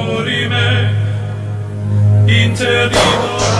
memorime interino